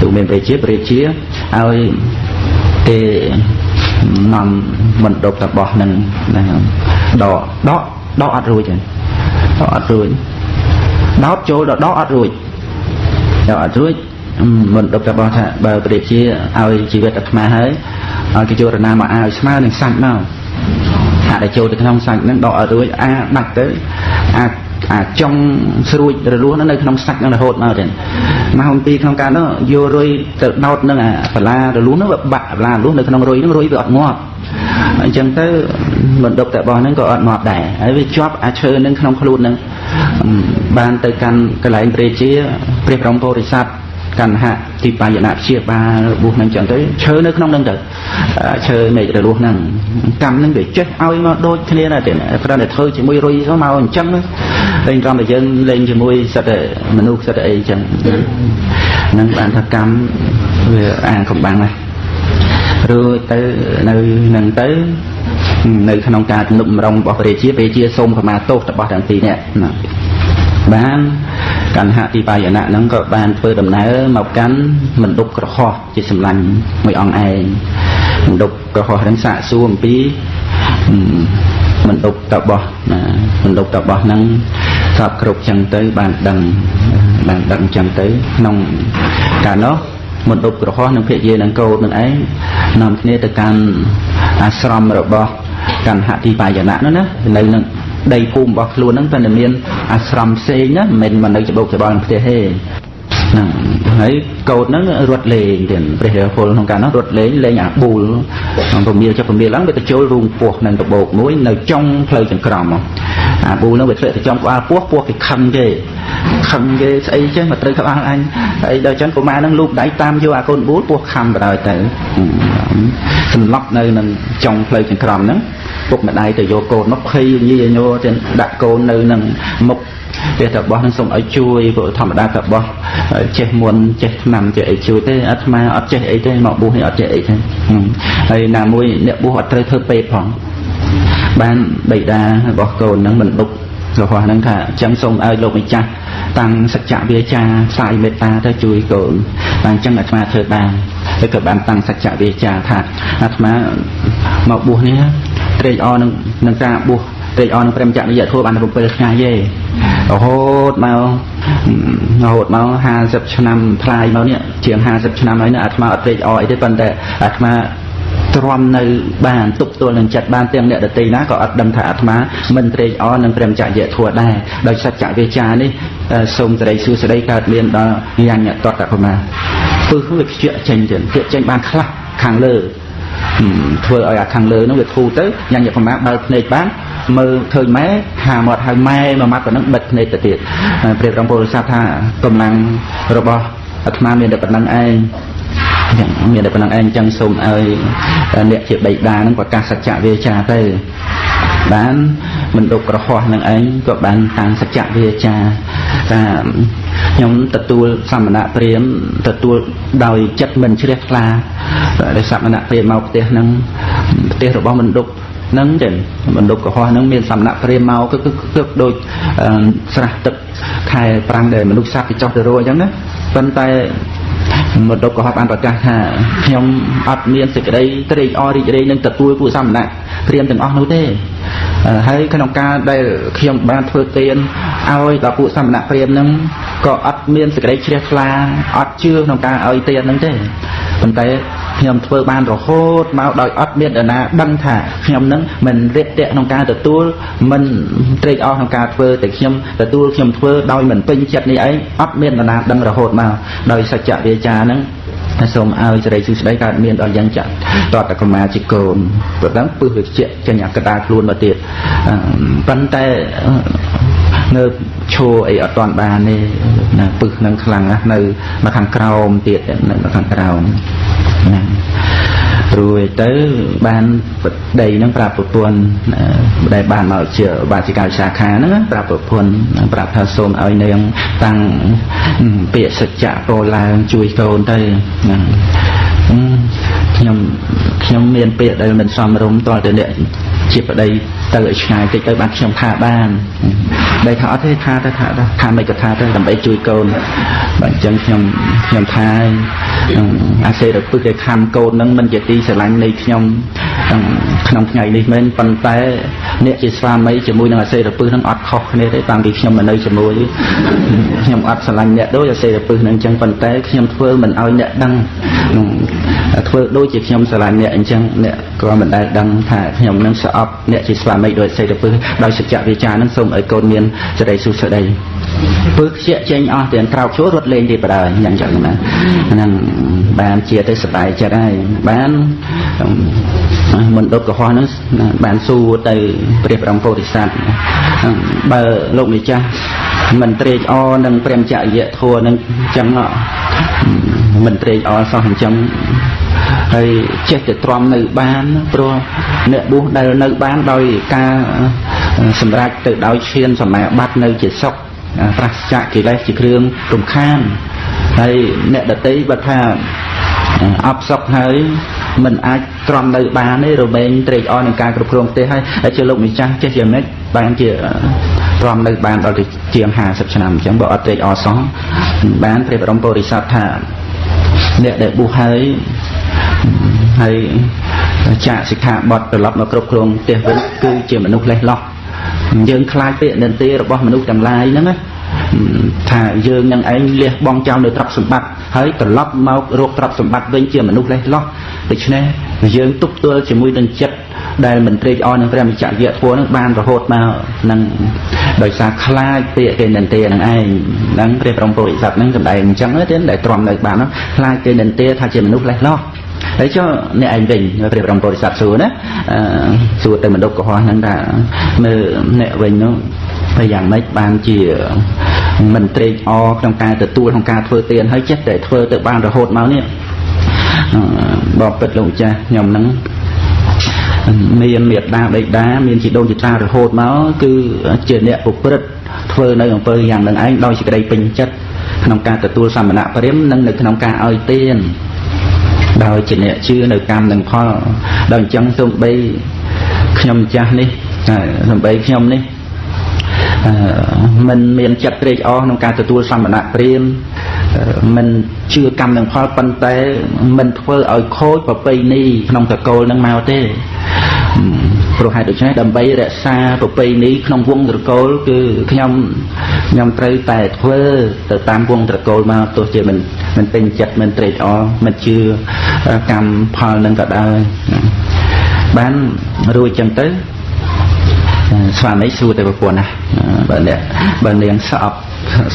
ទូមានព្រះជាព្រះជាឲ្យគេនាំមិនដប់តបោះនឹងដកដកដកអត់រួចទេដកអត់រួចដោតចូលដល់ដកអត់រួចដកអត់រួចមិនដប់តបោះថាបើព្រះជាឲ្យជីវិតអាត្មាហើយឲ្យគេចូលរណាមកឲ្យស្មើនឹងសាច់មកអាដែលចូលទៅក្នុងសាច់ហ្នឹងដកអត់រួចអាដាច់ទៅអា អាចង់ស្រួចរលួសនៅក្នុងសាច់នឹងរហូតមកទេម៉ោង2ក្នុងការនោះយករុយទៅដោតនឹងអាបលារលួសនោះវាបាក់បលារលួសនៅក្នុងរុយនឹងរុយវាអត់ងាប់អញ្ចឹងទៅមិនដប់តែរបស់ហ្នឹងក៏អត់ងាប់ដែរហើយវាជាប់អាឈើនឹងក្នុងខ្លួននឹងបានទៅកាន់កន្លែងព្រះជាព្រះបរមពុរិស័ទ កណ្ហៈទីបាយណៈព្យាបាលរបួសហ្នឹងចឹងទៅឈើនៅក្នុងហ្នឹងទៅឈើមេឃរលួសហ្នឹងកម្មហ្នឹងវាចេះឲ្យមកដូចគ្នាដែរទេប្រហែលតែធ្វើជាមួយរុយទៅមកអញ្ចឹងលេងត្រង់តែយើងលេងជាមួយសិតតែមនុស្សសិតតែអីចឹងហ្នឹងបានថាកម្មវាអាងកំបាំងណារួចទៅនៅនឹងទៅនៅក្នុងការទំនុកម្រងរបស់ព្រះជាព្រះជាសូមខមាទោសរបស់ទាំងពីរនាក់ណាបាន កណ្ហទីបាយណៈហ្នឹងក៏បានធ្វើដំណើរមកកាន់មណ្ឌុបក្រហោះជាសម្លាញ់មួយអង្គឯងមណ្ឌុបក្រហោះហ្នឹងសាកសួរអំពីមណ្ឌុបតបោះណាមណ្ឌុបតបោះហ្នឹងសពគ្រប់ចឹងទៅបានដឹងបានដឹងចឹងទៅក្នុងកាលនោះមណ្ឌុបក្រហោះនឹងភិយានឹងកោតនឹងឯងនាំគ្នាទៅកាន់អាស្រមរបស់កណ្ហទីបាយណៈនោះណានៅនឹងដីភូមិរបស់ខ្លួនហ្នឹងតែមាន អាស្រមផ្សេងណាមិនមែននៅច្បោកច្បល់ក្នុងផ្ទះទេហ្នឹងហើយកោតហ្នឹងរត់លេងទៀតព្រះរាពលក្នុងកាលនោះរត់លេងលេងអាប៊ូលក្នុងពមៀលចុះពមៀលឡើងវាទៅចូលរូងពោះនឹងដបោកមួយនៅចុងផ្លូវចង្ក្រមអាប៊ូលហ្នឹងវាធ្លាក់ទៅចំក្បាលពោះពោះគេខឹងគេខឹងគេស្អីចេះមកត្រូវក្បាលអញហើយដល់ចឹងកុមារហ្នឹងលូកដៃតាមយកអាកូនប៊ូលពោះខំបដ ாய் ទៅសន្លប់នៅនឹងចុងផ្លូវចង្ក្រមហ្នឹង ពុកម្ដាយទៅយកកូនមកភ័យញីញោទៅដាក់កូននៅនឹងមុខទេតបោះនឹងសូមឲ្យជួយព្រោះធម្មតាតបោះចេះមុនចេះឆ្នាំចេះអីជួយទេអាត្មាអត់ចេះអីទេមកបួសនេះអត់ចេះអីទេហើយណាមួយអ្នកបួសអត់ត្រូវធ្វើពេកផងបានបិតារបស់កូននឹងមិនដុករបស់ហ្នឹងថាចឹងសូមឲ្យលោកម្ចាស់តាំងសច្ចវិជ្ជាផ្សាយមេត្តាទៅជួយកូនបានចឹងអាត្មាធ្វើបានហើយក៏បានតាំងសច្ចវិជ្ជាថាអាត្មាមកបួសនេះ ត្រេកអរនឹងនឹងការបួសត្រេកអរនឹងព្រមចរិយធម៌បាន7ថ្ងៃទេរហូតមករហូតមក50ឆ្នាំផ្លាយមកនេះជាង50ឆ្នាំហើយនេះអាត្មាអត់ត្រេកអរអីទេប៉ុន្តែអាត្មាទ្រាំនៅបានទប់ទល់នឹងចិត្តបានទាំងអ្នកដតីណាក៏អត់ដឹងថាអាត្មាមិនត្រេកអរនឹងព្រមចរិយធម៌ដែរដោយសច្ចវិជ្ជានេះសូមសេរីសួស្តីកើតមានដល់ញាញតតកមាពឹសវាខ្ជាក់ចេញទៅខ្ជាក់ចេញបានខ្លះខាងលើ ធ្វើឲ្យអាខាងលើនោះវាធូរទៅញ៉ាំយកប្រមាណបើភ្នែកបានមើលឃើញម៉ែហាមាត់ហើយម៉ែមួយម៉ាត់ប៉ុណ្ណឹងបិទភ្នែកទៅទៀតព្រះរំពុទ្ធសាសថាកម្លាំងរបស់អាត្មាមានតែប៉ុណ្ណឹងឯងមានតែប៉ុណ្ណឹងឯងចឹងសូមឲ្យអ្នកជាបិតានឹងប្រកាសសច្ចវិជ្ជាទៅបានមិនដុកក្រហោះនឹងឯងក៏បានតាំងសច្ចវិជ្ជាថា ខ្ញុំទទួលសមណៈព្រាមទទួលដោយចិត្តមិនជ្រះថ្លាដែលសមណៈព្រាមមកផ្ទះនឹងផ្ទះរបស់មិនដុកនឹងចឹងបណ្ឌុកកុហកហ្នឹងមានសំណាក់ព្រាមមកគឺគឺដូចស្រះទឹកខែប្រាំងដែលមនុស្សសត្វទៅចោះទៅរੂអញ្ចឹងណាប៉ុន្តែមតុកក៏បានប្រកាសថាខ្ញុំអត់មានសេចក្តីត្រេកអររីករាយនឹងទទួលពួកសមណៈព្រាមទាំងអស់នោះទេ ហើយក្នុងការដែលខ្ញុំបានធ្វើទានឲ្យដល់ពួកសមណៈព្រាមនឹងក៏អត់មានសេចក្តីជ្រះថ្លាអត់ជឿក្នុងការឲ្យទាននឹងទេប៉ុន្តែខ្ញុំធ្វើបានរហូតមកដោយអត់មានដណាដឹងថាខ្ញុំនឹងមិនរៀបតាក់ក្នុងការទទួលមិនត្រេកអរក្នុងការធ្វើតែខ្ញុំទទួលខ្ញុំធ្វើដោយមិនពេញចិត្តនេះឯងអត់មានដណាដឹងរហូតមកដោយសច្ចវិជ្ជាហ្នឹង សូមឲ្យសេរីសុស្ដីកើតមានដល់យ៉ាងចាស់តតកមាជាកូនព្រោះដឹងពឹសវាជាចេញអាកដាខ្លួនមកទៀតប៉ុន្តែនៅឈោអីអត់តាន់បានទេណាពឹសនឹងខ្លាំងណាស់នៅមកខាងក្រោមទៀតនៅខាងក្រោមណា រួចទៅបានបដីហ្នឹងប្រាប់ប្រពន្ធដែលបានមកជាបាជាកាសាខាហ្នឹងប្រាប់ប្រពន្ធប្រាប់ថាសូមឲ្យនាងតាំងពាក្យសច្ចៈពោឡើងជួយកូនទៅហ្នឹងខ្ញុំខ្ញុំមានពាក្យដែលមិនសមរម្យតទៅអ្នកជាប្តីទៅឲ្យឆ្ងាយតិចទៅបានខ្ញុំថាបានដែលថាអត់ទេថាទៅថាថាមិនក៏ថាទៅដើម្បីជួយកូនបាទអញ្ចឹងខ្ញុំខ្ញុំថា អាសេរពឹសគេខំកូននឹងមិនជាទីស្រឡាញ់នៃខ្ញុំក្នុងថ្ងៃនេះមែនប៉ុន្តែអ្នកជាស្វាមីជាមួយនឹងអាសេរពឹសនឹងអត់ខុសគ្នាទេតាំងពីខ្ញុំមកនៅជាមួយខ្ញុំអត់ស្រឡាញ់អ្នកដូចអាសេរពឹសនឹងអញ្ចឹងប៉ុន្តែខ្ញុំធ្វើមិនឲ្យអ្នកដឹងធ្វើដូចជាខ្ញុំស្រឡាញ់អ្នកអញ្ចឹងអ្នកក៏មិនដែលដឹងថាខ្ញុំនឹងស្អប់អ្នកជាស្វាមីដោយអាសេរពឹសដោយសច្ចវិជ្ជានឹងសូមឲ្យកូនមានសេរីសុខស្ដី ពើខ្ជាក់ចេញអស់ទាំងក្រោកជួររត់លេងទេបដើយ៉ាងចឹងណាហ្នឹងបានជាទៅសบายចិត្តហើយបានមិនដុតកុហកហ្នឹងបានសួរទៅព្រះបរមពោធិសត្វបើលោកម្ចាស់មិនត្រេកអរនឹងព្រមចរិយធัวនឹងចឹងមិនត្រេកអរសោះអញ្ចឹងហើយចេះតែទ្រាំនៅបានព្រោះអ្នកបួសដែលនៅបានដោយការសម្រេចទៅដោយឈានសមាបត្តិនៅជាសុខ ប្រសចាកិលេសជាគ្រឿងរំខានហើយអ្នកដតីបើថាអបសុខហើយមិនអាចទ្រាំនៅបានទេរមែងត្រេកអរនឹងការគ្រប់គ្រងទេហើយហើយជាលោកម្ចាស់ចេះយ៉ាងម៉េចបានជាទ្រាំនៅបានដល់ទៅជាង50ឆ្នាំអញ្ចឹងបើអត់ត្រេកអរសោះបានព្រះបរមពុរិស័ទថាអ្នកដែលបួសហើយហើយចាកសិក្ខាបទត្រឡប់មកគ្រប់គ្រងផ្ទះវិញគឺជាមនុស្សលេះលោះ យើងខ្លាចពាក្យនិន្ទារបស់មនុស្សទាំងឡាយហ្នឹងណាថាយើងនឹងឯងលះបង់ចោលនៅទ្រព្យសម្បត្តិហើយត្រឡប់មករកទ្រព្យសម្បត្តិវិញជាមនុស្សលេះលោះដូច្នេះយើងទប់ទល់ជាមួយនឹងចិត្តដែលមិនត្រេកអរនឹងព្រះមិច្ចវៈធัวនឹងបានរហូតមកនឹងដោយសារខ្លាចពាក្យគេនិន្ទានឹងឯងហ្នឹងព្រះព្រំពុរិស័ទហ្នឹងសម្ដែងអញ្ចឹងទេដែលទ្រាំនៅបានហ្នឹងខ្លាចគេនិន្ទាថាជាមនុស្សលេះលោះ ហើយចុះអ្នកឯងវិញព្រះបរមពុរិស័ទសួរណាសួរទៅមណ្ឌពកុហកហ្នឹងថាមើលអ្នកវិញនោះតែយ៉ាងម៉េចបានជាមិនត្រេកអរក្នុងការទទួលក្នុងការធ្វើទានហើយចេះតែធ្វើទៅបានរហូតមកនេះបបពិតលោកម្ចាស់ខ្ញុំហ្នឹងមានមេត្តាបិតាមានជីដូនជីតារហូតមកគឺជាអ្នកប្រព្រឹត្តធ្វើនៅអំពើយ៉ាងនឹងឯងដោយសេចក្តីពេញចិត្តក្នុងការទទួលសមណៈព្រាមនិងនៅក្នុងការឲ្យទាន ដោយជាអ្នកជឿនៅកម្មនិងផលដល់អញ្ចឹងសូម្បីខ្ញុំចាស់នេះសូម្បីខ្ញុំនេះមិនមានចិត្តត្រេកអរក្នុងការទទួលសម្បណៈព្រាមមិនជឿកម្មនឹងផលប៉ុន្តែមិនធ្វើឲ្យខូចប្រពៃណីក្នុងតកូលនឹងមកទេ ព្រោះហេតុដូច្នេះដើម្បីរក្សាប្រពៃណីក្នុងវងត្រកូលគឺខ្ញុំខ្ញុំត្រូវតែធ្វើទៅតាមវងត្រកូលមកទោះជាមិនមិនពេញចិត្តមិនត្រេកអរមិនជឿកម្មផលនឹងក៏ដោយបានរួចចឹងទៅស្វាមីសួរទៅប្រពន្ធណាបើអ្នកបើនាងស្អប់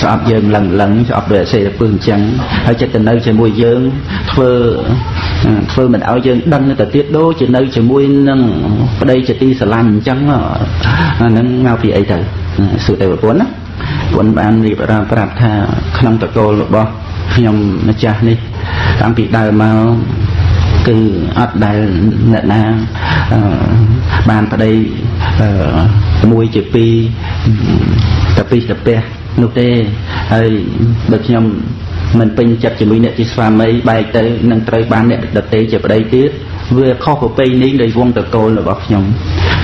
ស្អប់យើងលឹងលឹងស្អប់ដោយអសេរពឹសអញ្ចឹងហើយចិត្តទៅនៅជាមួយយើងធ្វើ ធ្វើមិនឲ្យយើងដឹងទៅទៀតដូចជានៅជាមួយនឹងប្តីជាទីស្រឡាញ់អញ្ចឹងអាហ្នឹងមកពីអីទៅសួរទៅប្រពន្ធណាប្រពន្ធបានរៀបរាប់ប្រាប់ថាក្នុងតកូលរបស់ខ្ញុំម្ចាស់នេះតាំងពីដើមមកគឺអត់ដែលអ្នកណាបានប្តីមួយជាពីរតពីតពះនោះទេហើយបើខ្ញុំ មិនពេញចិត្តជាមួយអ្នកជាស្វាមីបែកទៅនឹងត្រូវបានអ្នកដតេជាប្តីទៀតវាខុសប្រពៃណីនៃវងតកូលរបស់ខ្ញុំ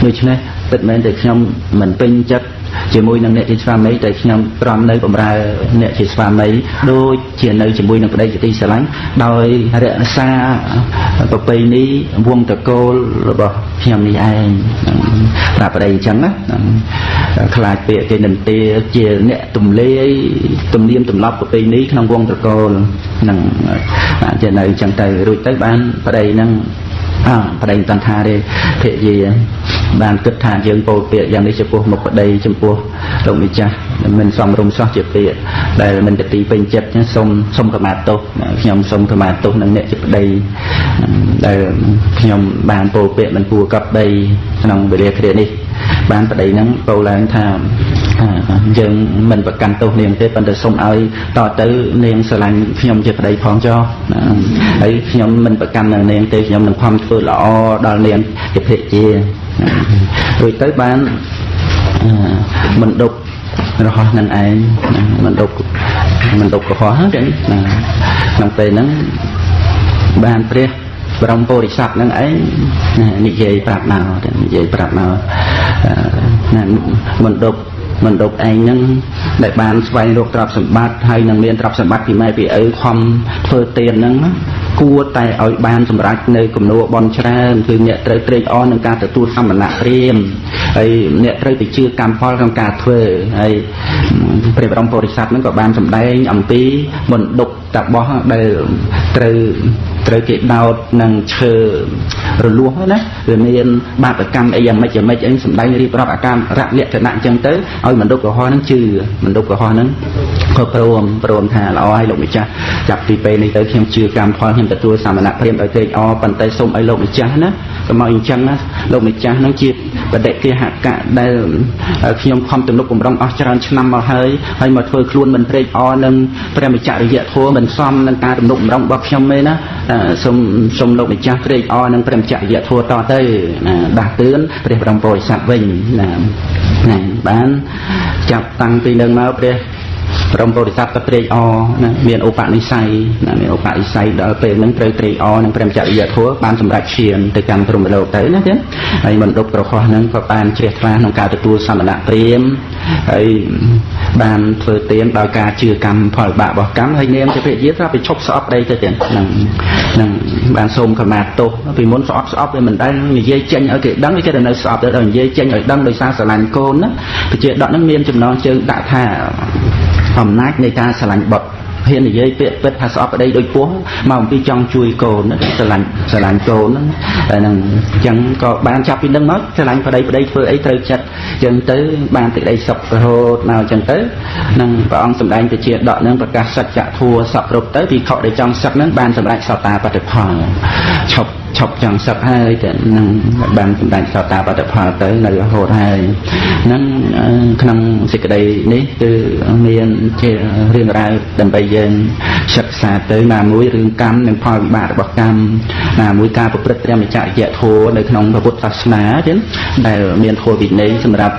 ដូច្នេះ ពិតមែនតែខ្ញុំមិនពេញចិត្តជាមួយនឹងអ្នកជាស្វាមីតែខ្ញុំត្រំនៅបម្រើអ្នកជាស្វាមីដូចជានៅជាមួយនឹងប្តីជាទីស្រឡាញ់ដោយរក្សាប្រពៃណីវងតកូលរបស់ខ្ញុំនេះឯងប្រាប់ប្តីអញ្ចឹងណាខ្លាចពាក្យគេនិន្ទាជាអ្នកទំលាយទំនៀមទម្លាប់ប្រពៃណីក្នុងវងតកូលនឹងជានៅអញ្ចឹងទៅរួចទៅបានប្តីនឹងអើប្តីមិនតាន់ថាទេភរិយា បានគិតថាយើងពោលពាក្យយ៉ាងនេះចំពោះមុខប្តីចំពោះលោកម្ចាស់មិនសមរម្យសោះជាពាក្យដែលមិនទៅទីពេញចិត្តចឹងសូមសូមកម្មាទោសខ្ញុំសូមកម្មាទោសនឹងអ្នកជាប្តីដែលខ្ញុំបានពោលពាក្យមិនគួរកប់ដីក្នុងវេលាគ្រានេះបានប្តីហ្នឹងពោលឡើងថាយើងមិនប្រកាន់ទោសនាងទេប៉ុន្តែសូមឲ្យតទៅនាងស្រឡាញ់ខ្ញុំជាប្តីផងចុះហើយខ្ញុំមិនប្រកាន់នឹងនាងទេខ្ញុំនឹងខំធ្វើល្អដល់នាងជាភិជា រួចទៅបានមិនដប់រហោះនឹងឯងមិនដប់មិនដប់កុហកហ្នឹងក្នុងពេលហ្នឹងបានព្រះបរមពុរិស័ទនឹងឯងនិយាយប្រាប់មកនិយាយប្រាប់មកណាមិនដប់មិនដប់ឯងហ្នឹងដែលបានស្វែងរកទ្រព្យសម្បត្តិហើយនឹងមានទ្រព្យសម្បត្តិពីម៉ែពីឪខំធ្វើទានហ្នឹង គួរតែឲ្យបានសម្រេចនៅគំនូបនច្រើនគឺអ្នកត្រូវត្រេកអរនឹងការទទួលសមណៈព្រាមហើយអ្នកត្រូវទៅជឿកម្មផលក្នុងការធ្វើហើយព្រះបរមពុរិស័ទហ្នឹងក៏បានសម្ដែងអំពីមណ្ឌុកតបោះដែលត្រូវត្រូវគេដោតនឹងឈើរលួសណាវាមានបាបកម្មអីយ៉ាងម៉េចយ៉ាងម៉េចអីសម្ដែងរៀបរាប់អាការរលក្ខណៈអញ្ចឹងទៅឲ្យមណ្ឌុកកុហកហ្នឹងជឿមណ្ឌុកកុហកហ្នឹងក៏ព្រមព្រមថាល្អហើយលោកម្ចាស់ចាប់ពីពេលនេះទៅខ្ញុំជឿកម្មផលខ្ញុំទទួលសមណៈព្រាមដោយត្រេកអរប៉ុន្តែសូមឲ្យលោកម្ចាស់ណាកុំឲ្យអញ្ចឹងណាលោកម្ចាស់ហ្នឹងជាបដិគិហកៈដែលខ្ញុំខំទំនុកបំរុងអស់ច្រើនឆ្នាំមកហើយហើយមកធ្វើខ្លួនមិនត្រេកអរនឹងព្រះមច្ចរិយធម៌មិនសមនឹងការទំនុកបំរុងរបស់ខ្ញុំទេណាសូមសូមលោកម្ចាស់ត្រេកអរនឹងព្រះមច្ចរិយធម៌តទៅណាដាស់តឿនព្រះបរមពុរិស័ទវិញណាណាបានចាប់តាំងពីនឹងមកព្រះ ព្រមពុរិស័ទក៏ត្រេកអរណាមានឧបនិស្ស័យណាមានឧបនិស្ស័យដល់ពេលហ្នឹងត្រូវត្រេកអរនឹងព្រមចរិយធម៌បានសម្រេចឈានទៅកាន់ព្រមលោកទៅណាចឹងហើយមណ្ឌុបប្រខុសហ្នឹងក៏បានជ្រះថ្លាក្នុងការទទួលសមណៈព្រាមហើយបានធ្វើទានដោយការជឿកម្មផលបាបរបស់កម្មហើយនាងទេពយាត្រាទៅឈប់ស្អប់ដីទៅចឹងហ្នឹងហ្នឹងបានសូមខមាទោសពីមុនស្អប់ស្អប់វាមិនដែលនិយាយចេញឲ្យគេដឹងគេទៅនៅស្អប់ទៅដល់និយាយចេញឲ្យដឹងដោយសារស្រឡាញ់កូនណាប្រជាដកហ្នឹងមានចំណងជើងដាក់ថា អំណាចនៃការស្រឡាញ់បុត្រហ៊ាននិយាយពាក្យពិតថាស្អប់ប្តីដូចពោះមកអំពីចង់ជួយកូនស្រឡាញ់ស្រឡាញ់កូនហ្នឹងតែនឹងអញ្ចឹងក៏បានចាប់ពីនឹងមកស្រឡាញ់ប្តីប្តីធ្វើអីត្រូវចិត្តអញ្ចឹងទៅបានទឹកដីសុខរហូតមកអញ្ចឹងទៅនឹងព្រះអង្គសម្ដែងទៅជាដកនឹងប្រកាសសច្ចធัวសពគ្រប់ទៅពីខដែលចង់សឹកហ្នឹងបានសម្រេចសតាបតិផលឈប់ឈប់ចង់សឹកហើយតែនឹងបានសម្ដែងសតាបតិផលទៅនៅរហូតហើយហ្នឹង ក្នុងសេចក្តីនេះគឺមានជារឿងរ៉ាវដើម្បីយើងសិក្សាទៅណាមួយរឿងកម្មនិងផលវិបាករបស់កម្មណាមួយការប្រព្រឹត្តព្រះមច្ចរិយធម៌នៅក្នុងពុទ្ធសាសនាទៀតដែលមានធម៌វិន័យសម្រាប់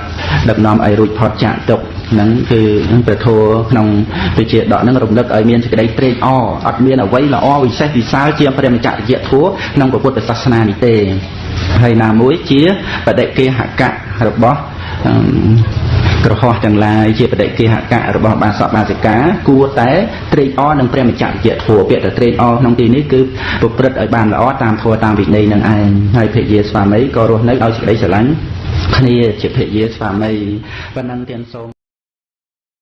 ដឹកនាំឲ្យរួចផុតចាកទុក្ខហ្នឹងគឺព្រះធម៌ក្នុងវិជាដកហ្នឹងរំលឹកឲ្យមានសេចក្តីត្រេកអរអត់មានអ្វីល្អវិសេសវិសាលជាព្រះមច្ចរិយធម៌ក្នុងពុទ្ធសាសនានេះទេហើយណាមួយជាបដិគេហកៈរបស់ ក្រហោះទាំងឡាយជាបដិគេហកៈរបស់បាសកបាសិកាគួរតែត្រេកអរនឹងព្រះមច្ចរិយធម៌ពាក្យតែត្រេកអរក្នុងទីនេះគឺប្រព្រឹត្តឲ្យបានល្អតាមធម៌តាមវិន័យនឹងឯងហើយភិយាស្វាមីក៏រស់នៅដោយសេចក្តីស្រឡាញ់គ្នាជាភិយាស្វាមីប៉ុណ្ណឹងទានសូម